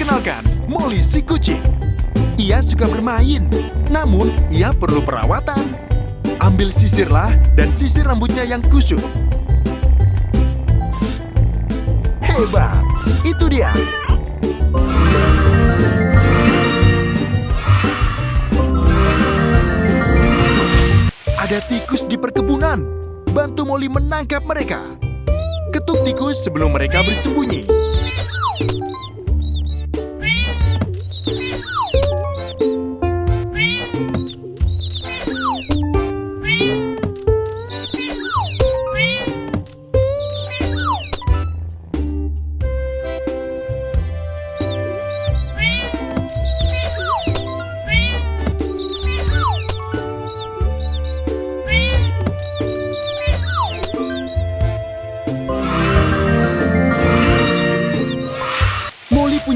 Kenalkan, Molly si kucing. Ia suka bermain, namun ia perlu perawatan. Ambil sisirlah dan sisir rambutnya yang kusut. Hebat, itu dia. Ada tikus di perkebunan. Bantu Molly menangkap mereka. Ketuk tikus sebelum mereka bersembunyi.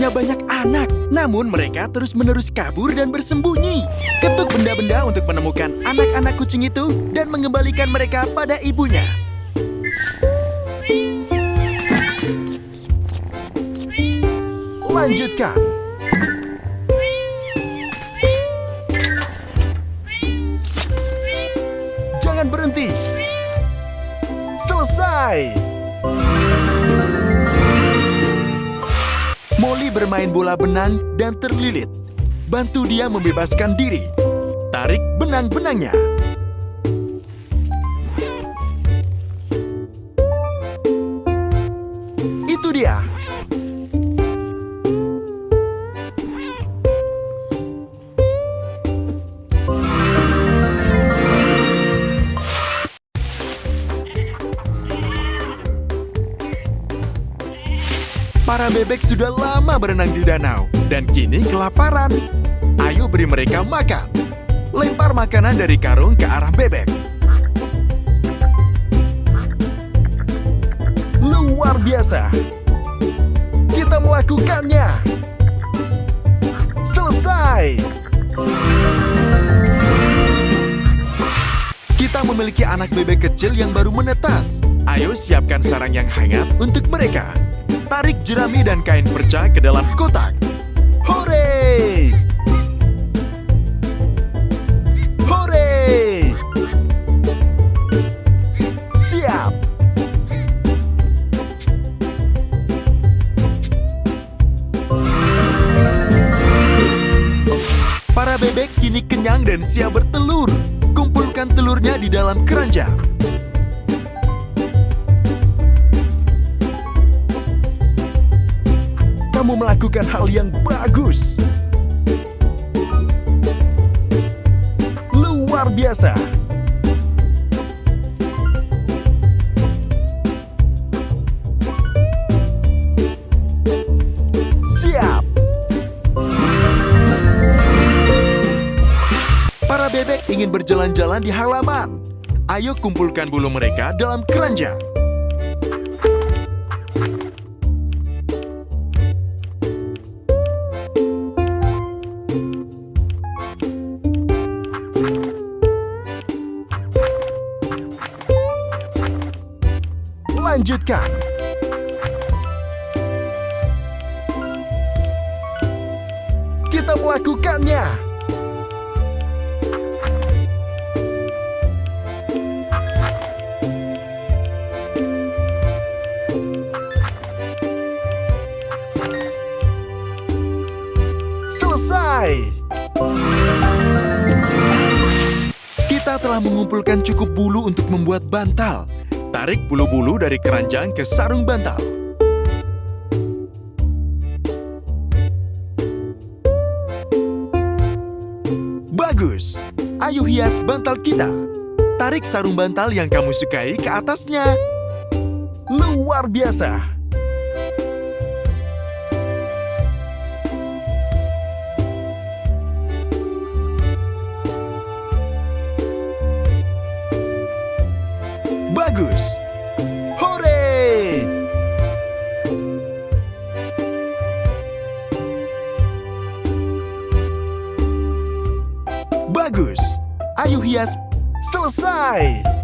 Punya banyak anak, namun mereka terus-menerus kabur dan bersembunyi. Ketuk benda-benda untuk menemukan anak-anak kucing itu dan mengembalikan mereka pada ibunya. Lanjutkan. Bermain bola benang dan terlilit. Bantu dia membebaskan diri. Tarik benang-benangnya. Para bebek sudah lama berenang di danau dan kini kelaparan. Ayo beri mereka makan. Lempar makanan dari karung ke arah bebek. Luar biasa. Kita melakukannya. Selesai. Kita memiliki anak bebek kecil yang baru menetas. Ayo siapkan sarang yang hangat untuk mereka. Tarik jerami dan kain perca ke dalam kotak. Hore! Hore! Siap! Para bebek kini kenyang dan siap bertelur. Kumpulkan telurnya di dalam keranjang. Melakukan hal yang bagus. Luar biasa. Siap. Para bebek ingin berjalan-jalan di halaman. Ayo kumpulkan bulu mereka dalam keranjang. Lanjutkan. Kita melakukannya. Selesai. Kita telah mengumpulkan cukup bulu untuk membuat bantal. Tarik bulu-bulu dari keranjang ke sarung bantal. Bagus! Ayo hias bantal kita. Tarik sarung bantal yang kamu sukai ke atasnya. Luar biasa! Bagus! Ayo hias selesai!